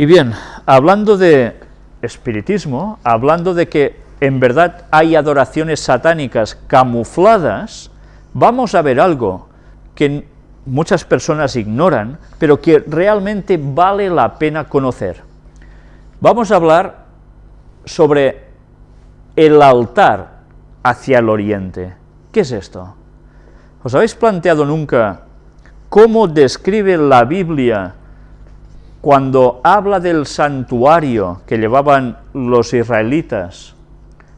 Y bien, hablando de espiritismo, hablando de que en verdad hay adoraciones satánicas camufladas, vamos a ver algo que muchas personas ignoran, pero que realmente vale la pena conocer. Vamos a hablar sobre el altar hacia el oriente. ¿Qué es esto? ¿Os habéis planteado nunca cómo describe la Biblia cuando habla del santuario que llevaban los israelitas,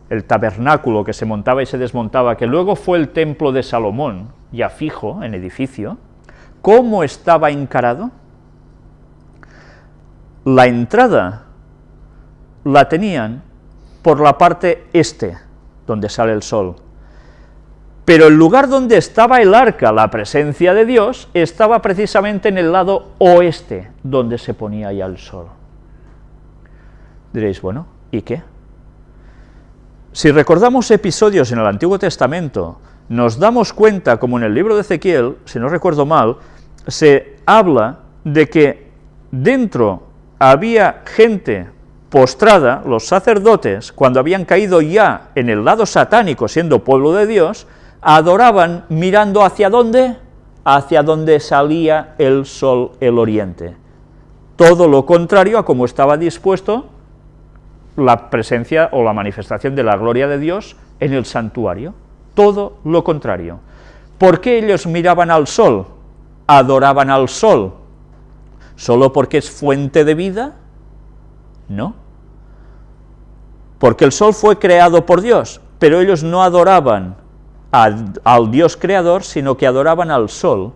el tabernáculo que se montaba y se desmontaba, que luego fue el templo de Salomón, ya fijo en edificio, ¿cómo estaba encarado? La entrada la tenían por la parte este, donde sale el sol, pero el lugar donde estaba el arca, la presencia de Dios, estaba precisamente en el lado oeste, donde se ponía ya el sol. Diréis, bueno, ¿y qué? Si recordamos episodios en el Antiguo Testamento, nos damos cuenta, como en el libro de Ezequiel, si no recuerdo mal, se habla de que dentro había gente postrada, los sacerdotes, cuando habían caído ya en el lado satánico, siendo pueblo de Dios, adoraban mirando hacia dónde, hacia donde salía el sol, el oriente. Todo lo contrario a como estaba dispuesto la presencia o la manifestación de la gloria de Dios en el santuario. Todo lo contrario. ¿Por qué ellos miraban al sol? ¿Adoraban al sol? ¿Solo porque es fuente de vida? No. Porque el sol fue creado por Dios, pero ellos no adoraban al Dios creador, sino que adoraban al sol,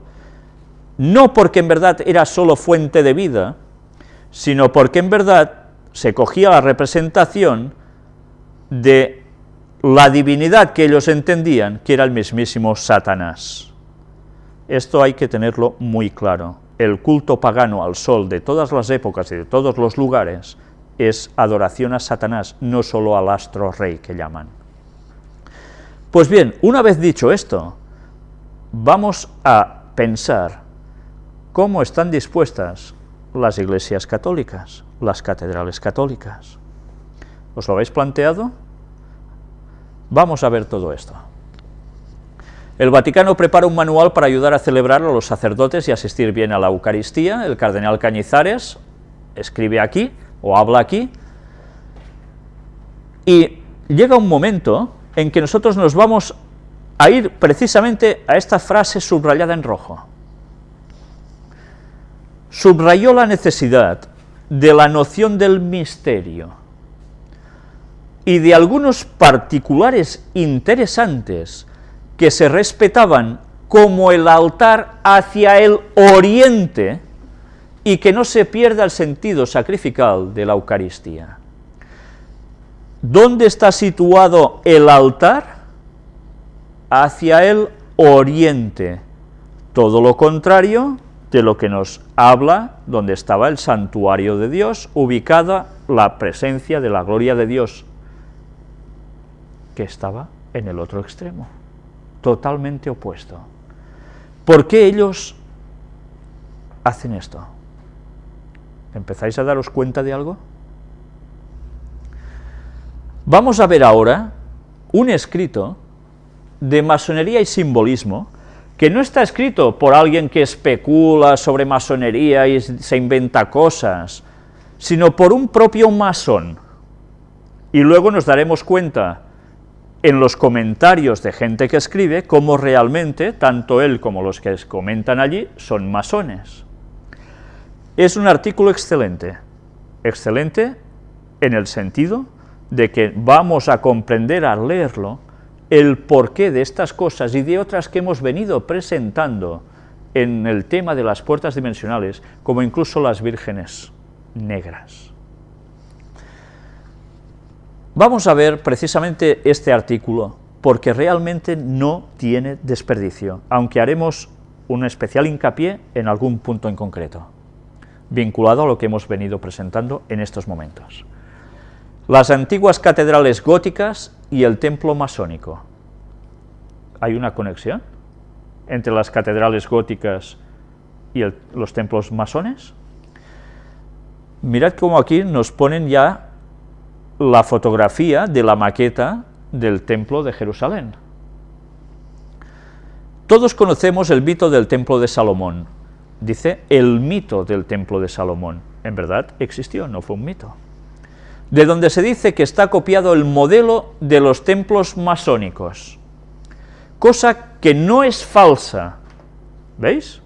no porque en verdad era solo fuente de vida, sino porque en verdad se cogía la representación de la divinidad que ellos entendían, que era el mismísimo Satanás. Esto hay que tenerlo muy claro. El culto pagano al sol de todas las épocas y de todos los lugares es adoración a Satanás, no solo al astro rey que llaman. Pues bien, una vez dicho esto, vamos a pensar cómo están dispuestas las iglesias católicas, las catedrales católicas. ¿Os lo habéis planteado? Vamos a ver todo esto. El Vaticano prepara un manual para ayudar a celebrar a los sacerdotes y asistir bien a la Eucaristía. El cardenal Cañizares escribe aquí, o habla aquí, y llega un momento en que nosotros nos vamos a ir precisamente a esta frase subrayada en rojo. Subrayó la necesidad de la noción del misterio y de algunos particulares interesantes que se respetaban como el altar hacia el oriente y que no se pierda el sentido sacrificial de la Eucaristía. ¿Dónde está situado el altar? Hacia el oriente, todo lo contrario de lo que nos habla donde estaba el santuario de Dios, ubicada la presencia de la gloria de Dios, que estaba en el otro extremo, totalmente opuesto. ¿Por qué ellos hacen esto? ¿Empezáis a daros cuenta de algo? Vamos a ver ahora un escrito de masonería y simbolismo, que no está escrito por alguien que especula sobre masonería y se inventa cosas, sino por un propio masón. Y luego nos daremos cuenta en los comentarios de gente que escribe cómo realmente, tanto él como los que comentan allí, son masones. Es un artículo excelente, excelente en el sentido de que vamos a comprender al leerlo el porqué de estas cosas y de otras que hemos venido presentando en el tema de las puertas dimensionales, como incluso las vírgenes negras. Vamos a ver precisamente este artículo, porque realmente no tiene desperdicio, aunque haremos un especial hincapié en algún punto en concreto, vinculado a lo que hemos venido presentando en estos momentos las antiguas catedrales góticas y el templo masónico. ¿Hay una conexión entre las catedrales góticas y los templos masones? Mirad cómo aquí nos ponen ya la fotografía de la maqueta del templo de Jerusalén. Todos conocemos el mito del templo de Salomón. Dice el mito del templo de Salomón. En verdad existió, no fue un mito. De donde se dice que está copiado el modelo de los templos masónicos. Cosa que no es falsa. ¿Veis?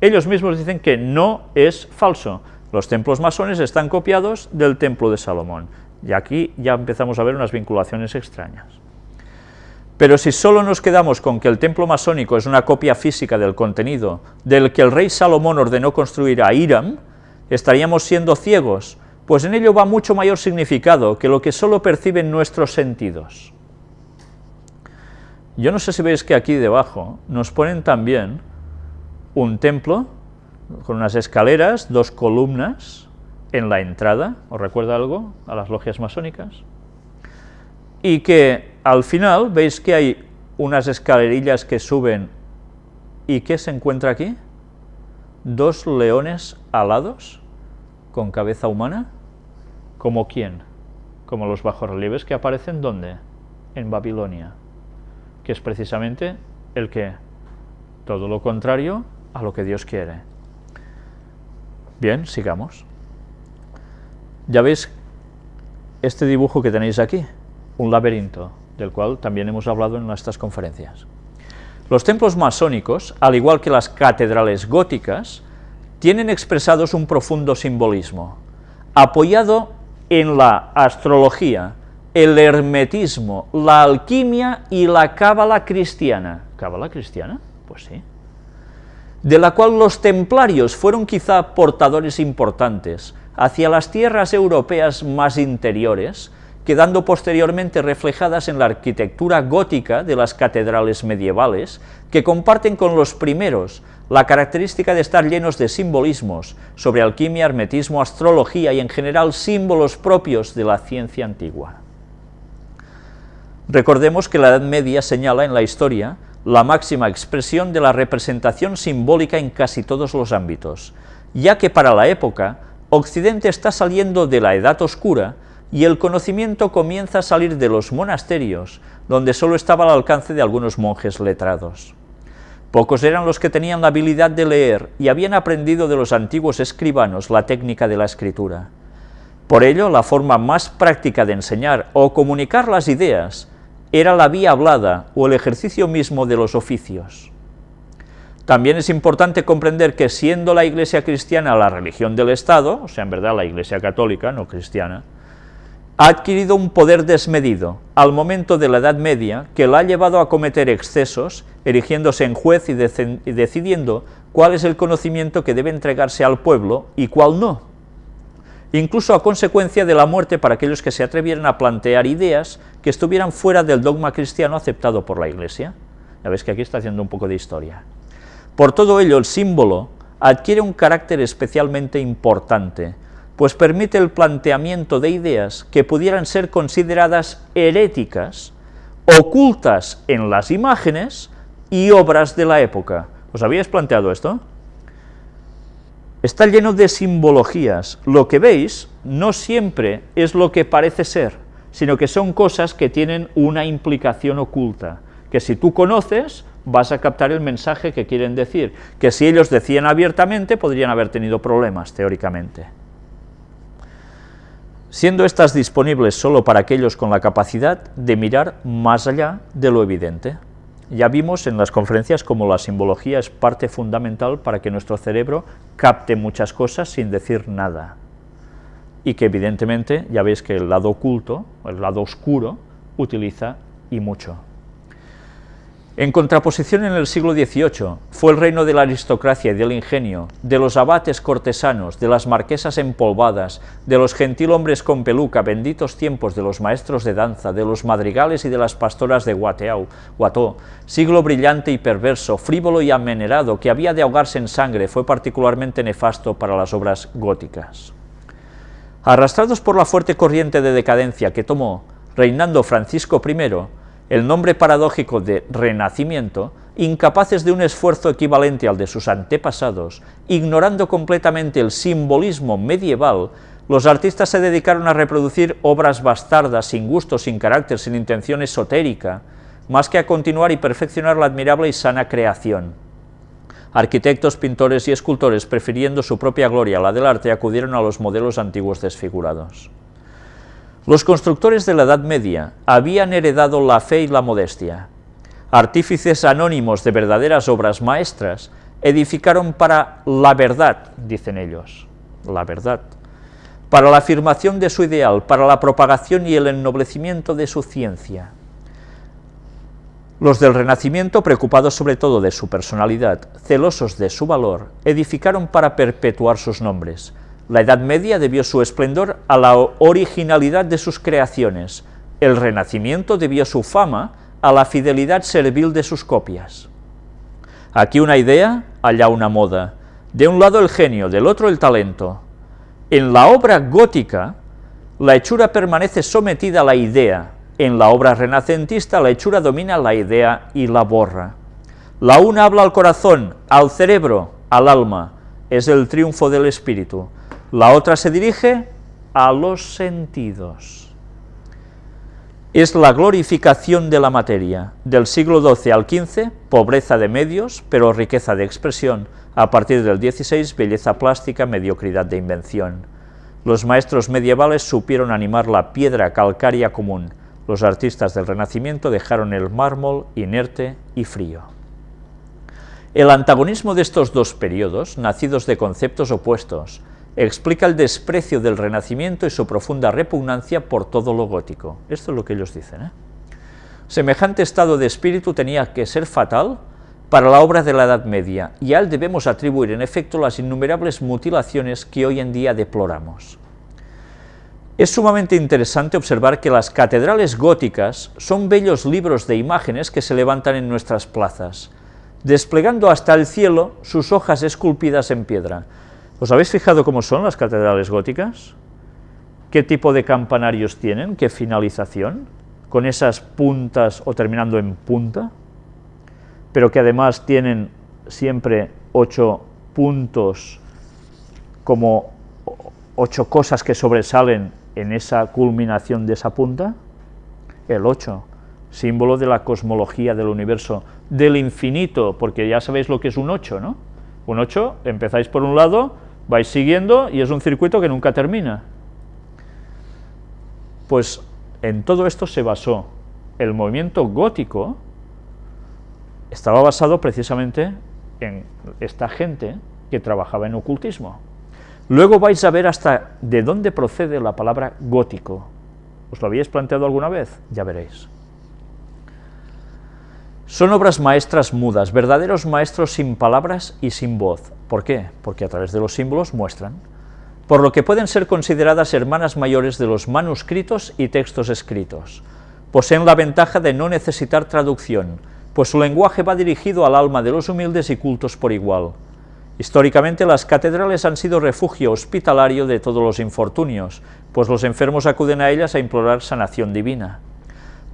Ellos mismos dicen que no es falso. Los templos masones están copiados del templo de Salomón. Y aquí ya empezamos a ver unas vinculaciones extrañas. Pero si solo nos quedamos con que el templo masónico es una copia física del contenido del que el rey Salomón ordenó construir a Hiram, estaríamos siendo ciegos, pues en ello va mucho mayor significado que lo que solo perciben nuestros sentidos. Yo no sé si veis que aquí debajo nos ponen también un templo con unas escaleras, dos columnas en la entrada, ¿os recuerda algo a las logias masónicas? Y que al final veis que hay unas escalerillas que suben, ¿y qué se encuentra aquí? Dos leones alados con cabeza humana, ¿como quién? Como los bajorrelieves que aparecen ¿dónde? En Babilonia, que es precisamente el que, todo lo contrario a lo que Dios quiere. Bien, sigamos. Ya veis este dibujo que tenéis aquí, un laberinto, del cual también hemos hablado en nuestras conferencias. Los templos masónicos, al igual que las catedrales góticas, tienen expresados un profundo simbolismo, apoyado en la astrología, el hermetismo, la alquimia y la cábala cristiana. ¿Cábala cristiana? Pues sí de la cual los templarios fueron quizá portadores importantes hacia las tierras europeas más interiores, quedando posteriormente reflejadas en la arquitectura gótica de las catedrales medievales, que comparten con los primeros la característica de estar llenos de simbolismos sobre alquimia, hermetismo, astrología y en general símbolos propios de la ciencia antigua. Recordemos que la Edad Media señala en la historia la máxima expresión de la representación simbólica en casi todos los ámbitos, ya que para la época, Occidente está saliendo de la Edad Oscura y el conocimiento comienza a salir de los monasterios, donde solo estaba al alcance de algunos monjes letrados. Pocos eran los que tenían la habilidad de leer y habían aprendido de los antiguos escribanos la técnica de la escritura. Por ello, la forma más práctica de enseñar o comunicar las ideas era la vía hablada o el ejercicio mismo de los oficios. También es importante comprender que siendo la Iglesia cristiana la religión del Estado, o sea, en verdad la Iglesia católica, no cristiana, ha adquirido un poder desmedido al momento de la Edad Media que la ha llevado a cometer excesos, erigiéndose en juez y, y decidiendo cuál es el conocimiento que debe entregarse al pueblo y cuál no incluso a consecuencia de la muerte para aquellos que se atrevieran a plantear ideas que estuvieran fuera del dogma cristiano aceptado por la Iglesia. Ya ves que aquí está haciendo un poco de historia. Por todo ello, el símbolo adquiere un carácter especialmente importante, pues permite el planteamiento de ideas que pudieran ser consideradas heréticas, ocultas en las imágenes y obras de la época. ¿Os habíais planteado esto? está lleno de simbologías. Lo que veis no siempre es lo que parece ser, sino que son cosas que tienen una implicación oculta, que si tú conoces, vas a captar el mensaje que quieren decir, que si ellos decían abiertamente, podrían haber tenido problemas, teóricamente. Siendo estas disponibles solo para aquellos con la capacidad de mirar más allá de lo evidente. Ya vimos en las conferencias cómo la simbología es parte fundamental para que nuestro cerebro capte muchas cosas sin decir nada. Y que evidentemente, ya veis que el lado oculto, el lado oscuro, utiliza y mucho. En contraposición en el siglo XVIII fue el reino de la aristocracia y del ingenio, de los abates cortesanos, de las marquesas empolvadas, de los gentilhombres con peluca, benditos tiempos de los maestros de danza, de los madrigales y de las pastoras de Guateau, siglo brillante y perverso, frívolo y amenerado, que había de ahogarse en sangre, fue particularmente nefasto para las obras góticas. Arrastrados por la fuerte corriente de decadencia que tomó, reinando Francisco I, el nombre paradójico de renacimiento, incapaces de un esfuerzo equivalente al de sus antepasados, ignorando completamente el simbolismo medieval, los artistas se dedicaron a reproducir obras bastardas, sin gusto, sin carácter, sin intención esotérica, más que a continuar y perfeccionar la admirable y sana creación. Arquitectos, pintores y escultores, prefiriendo su propia gloria a la del arte, acudieron a los modelos antiguos desfigurados. Los constructores de la Edad Media habían heredado la fe y la modestia. Artífices anónimos de verdaderas obras maestras edificaron para la verdad, dicen ellos, la verdad, para la afirmación de su ideal, para la propagación y el ennoblecimiento de su ciencia. Los del Renacimiento, preocupados sobre todo de su personalidad, celosos de su valor, edificaron para perpetuar sus nombres. La Edad Media debió su esplendor a la originalidad de sus creaciones, el Renacimiento debió su fama a la fidelidad servil de sus copias. Aquí una idea, allá una moda, de un lado el genio, del otro el talento, en la obra gótica, la hechura permanece sometida a la idea, en la obra renacentista la hechura domina la idea y la borra. La una habla al corazón, al cerebro, al alma, es el triunfo del espíritu. La otra se dirige a los sentidos. Es la glorificación de la materia. Del siglo XII al XV, pobreza de medios, pero riqueza de expresión, a partir del 16, belleza plástica, mediocridad de invención. Los maestros medievales supieron animar la piedra calcárea común. Los artistas del Renacimiento dejaron el mármol inerte y frío. El antagonismo de estos dos periodos, nacidos de conceptos opuestos, explica el desprecio del Renacimiento y su profunda repugnancia por todo lo gótico. Esto es lo que ellos dicen. ¿eh? Semejante estado de espíritu tenía que ser fatal para la obra de la Edad Media, y a él debemos atribuir en efecto las innumerables mutilaciones que hoy en día deploramos. Es sumamente interesante observar que las catedrales góticas son bellos libros de imágenes que se levantan en nuestras plazas, desplegando hasta el cielo sus hojas esculpidas en piedra. ¿Os habéis fijado cómo son las catedrales góticas? ¿Qué tipo de campanarios tienen? ¿Qué finalización? ¿Con esas puntas o terminando en punta? pero que además tienen siempre ocho puntos como ocho cosas que sobresalen en esa culminación de esa punta, el 8, símbolo de la cosmología del universo, del infinito, porque ya sabéis lo que es un 8, ¿no? Un 8, empezáis por un lado, vais siguiendo y es un circuito que nunca termina. Pues en todo esto se basó el movimiento gótico, estaba basado precisamente en esta gente que trabajaba en ocultismo. Luego vais a ver hasta de dónde procede la palabra gótico. ¿Os lo habíais planteado alguna vez? Ya veréis. Son obras maestras mudas, verdaderos maestros sin palabras y sin voz. ¿Por qué? Porque a través de los símbolos muestran. Por lo que pueden ser consideradas hermanas mayores de los manuscritos y textos escritos. Poseen la ventaja de no necesitar traducción, pues su lenguaje va dirigido al alma de los humildes y cultos por igual. Históricamente las catedrales han sido refugio hospitalario de todos los infortunios, pues los enfermos acuden a ellas a implorar sanación divina.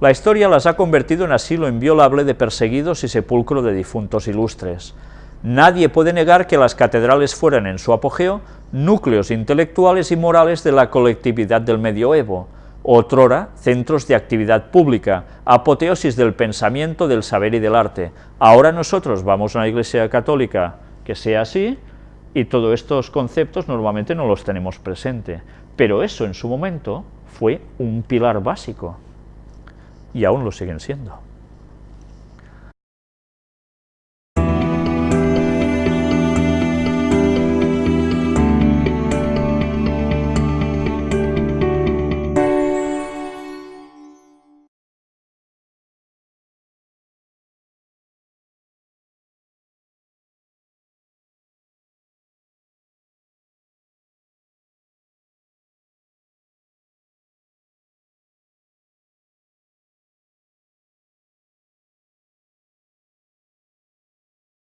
La historia las ha convertido en asilo inviolable de perseguidos y sepulcro de difuntos ilustres. Nadie puede negar que las catedrales fueran en su apogeo núcleos intelectuales y morales de la colectividad del medioevo, otrora centros de actividad pública, apoteosis del pensamiento, del saber y del arte. Ahora nosotros vamos a una iglesia católica que sea así, y todos estos conceptos normalmente no los tenemos presente, pero eso en su momento fue un pilar básico, y aún lo siguen siendo.